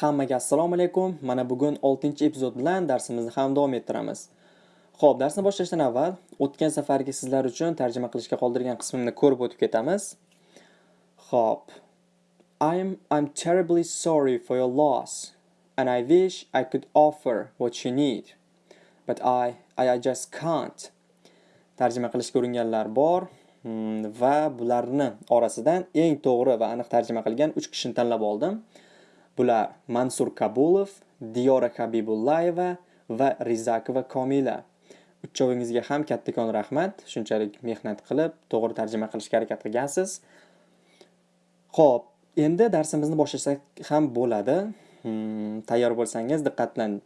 Hammaga assalomu alaykum. Mana bugun 6-epizod bilan darsimizni ham davom ettiramiz. Xo'p, darsni boshlashdan avval o'tgan safargi sizlar uchun tarjima qilishga qoldirgan qismimni ko'rib o'tib ketamiz. Xo'p. I'm I'm terribly sorry for your loss and I wish I could offer what you need. But I I just can't. Tarjima qilishga uringanlar bor hmm, va bularni orasidan eng to'g'ri va aniq tarjima qilgan 3 kishini tanlab oldim. Bular Mansur Kabulov, Diyora Habibullayeva va Rizakova Komila. Uchovingizga ham kattakon rahmat. Shunchalik mehnat qilib, to'g'ri tarjima qilishga harakat qilgansiz. Xo'p, endi darsimizni boshlasak ham bo'ladi. Hmm, tayyor bo'lsangiz diqqat bilan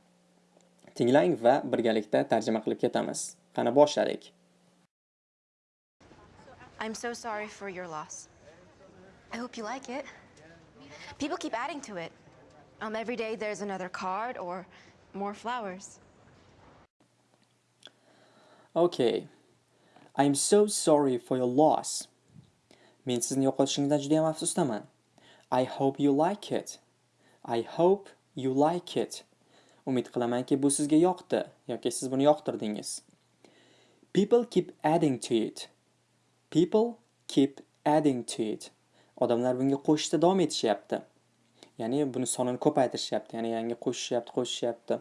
tinglang va birgalikda tarjima qilib ketamiz. Qani boshladik. I'm so sorry for your loss. I hope you like it. People keep adding to it. Um, every day there's another card or more flowers. Okay. I'm so sorry for your loss. Men sizni yo'qotishingizdan juda ham afsusdaman. I hope you like it. I hope you like it. Umid qilamanki bu sizga yoqdi yoki siz buni yoqtirdingiz. People keep adding to it. People keep adding to it. Odamlar bunga qo'shishda davom etishyapti. Ya'ni buni sonini ko'paytirishyapti, ya'ni yangi qo'shishyapti, qo'shishyapti.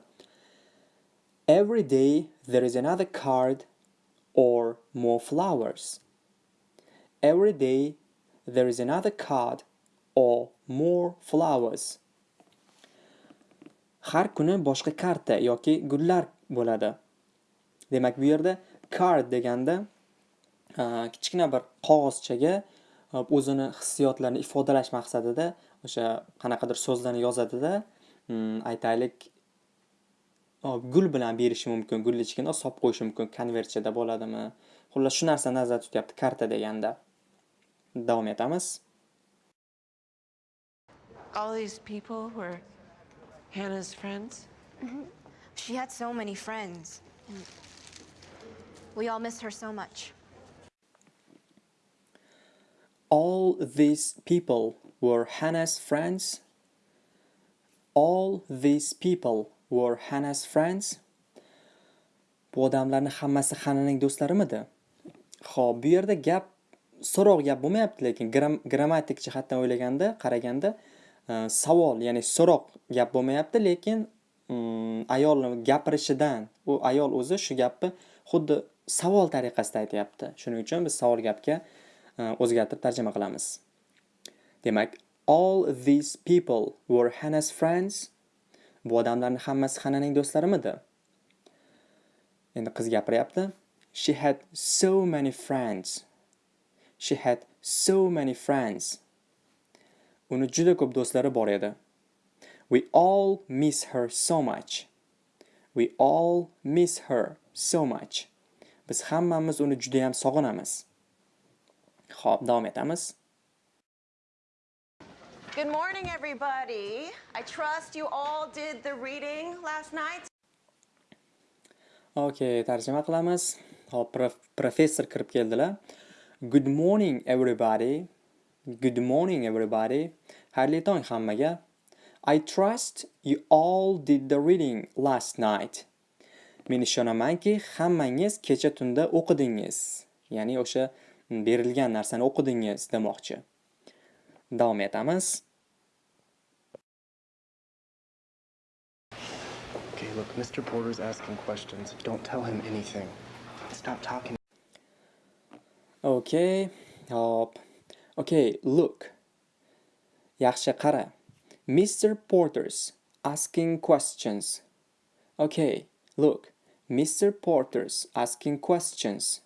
Every day there is another card or more flowers. Every day there is another card or more flowers. Har kuni boshqa karta yoki gullar bo'ladi. Demak, bu yerda card deganda kichkina bir qog'ozchaga o'zini hissiyotlarini ifodalash maqsadida o'sha qanaqadir so'zlarni yozadida, mm, aytaylik, gul bilan berishi mumkin, gulni ichiga solib qo'yishi mumkin, konvertchada bo'ladimi? Xullas, shu narsani nazarda tutyapti karta deganda. Davom etamiz. All these people were Hannah's friends? She had so many friends. and We all miss her so much. All these people were Hannah's friends. All these people were Hannah's friends. Bu odamlarning hammasi Hannahning do'stlarimidi? Xo'p, bu yerda gap so'roq gap bo'lmayapti, lekin gram- grammatik jihatdan o'ylaganda, qaraganda Э, savol, ya'ni so'roq gap bo'lmayapti, lekin mm, ayolni ayolning gapirishidan u ayol o'zi shu gapni xuddi savol tariqasida aytyapti. Shuning uchun biz savol gapga e, o'zgartirib tarjima qilamiz. Demak, all these people were Hannah's friends. Bu odamlarning hammasi hananing do'stlarimidi? Endi qiz gapiryapti. She had so many friends. She had so many friends. Uni juda ko'p do'stlari bor edi. We all miss her so much. We all miss her so much. Biz hammamiz uni juda ham sog'inamiz. Xo'p, davom etamiz. Good morning, everybody. I trust you all did the reading last night. Okay, tarjima qilamiz. Hop, prof- professor kirib keldilar. Good morning everybody. Good morning everybody. Xayrli tong hammaga. I trust you all did the reading last night. Men ishonamanki, hammangiz kecha tunda o'qidingiz. Ya'ni o'sha berilgan narsani o'qidingiz demoqchi. Davom etamiz. Okay, look, Mr. Porter's asking questions. Don't tell him anything. Stop talking. Okay. Hop. Okay, look. Yaxshi qara. Mr. Porter's asking questions. Okay, look. Mr. Porter's asking questions.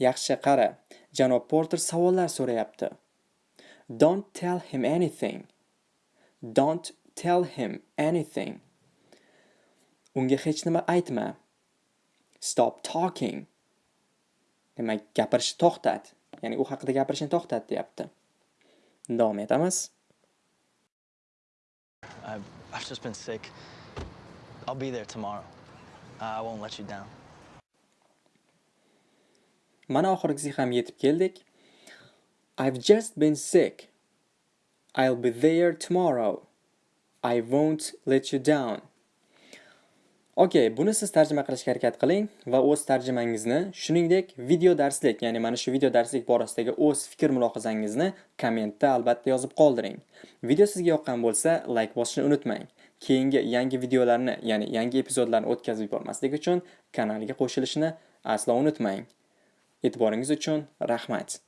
Yaxshi qara. Janob Porter savollar so'rayapti. Don't tell him anything. Don't tell him anything. Unga hech nima aytma. Stop talking. Demak, gapirishni to'xtat. Ya'ni u haqida gapirishni to'xtat deyapti. Davom etamiz. I've, just been sick. I'll be there tomorrow. I won't let you down. Mana oxirgisiga ham yetib keldik. I've just been sick. I'll be there tomorrow. I won't let you down. Okay, buni siz tarjima qilishga harakat qiling va o'z tarjimangizni, shuningdek, video darslik, ya'ni mana shu video darslik borasidagi o'z fikr mulohazangizni kommentda albatta yozib qoldiring. Video sizga yoqqan bo'lsa, like bosishni unutmang. Keyingi yangi videolarni, ya'ni yangi epizodlarni o'tkazib yubormaslik uchun kanalga qo'shilishni aslo unutmang. E'tiboringiz uchun rahmat.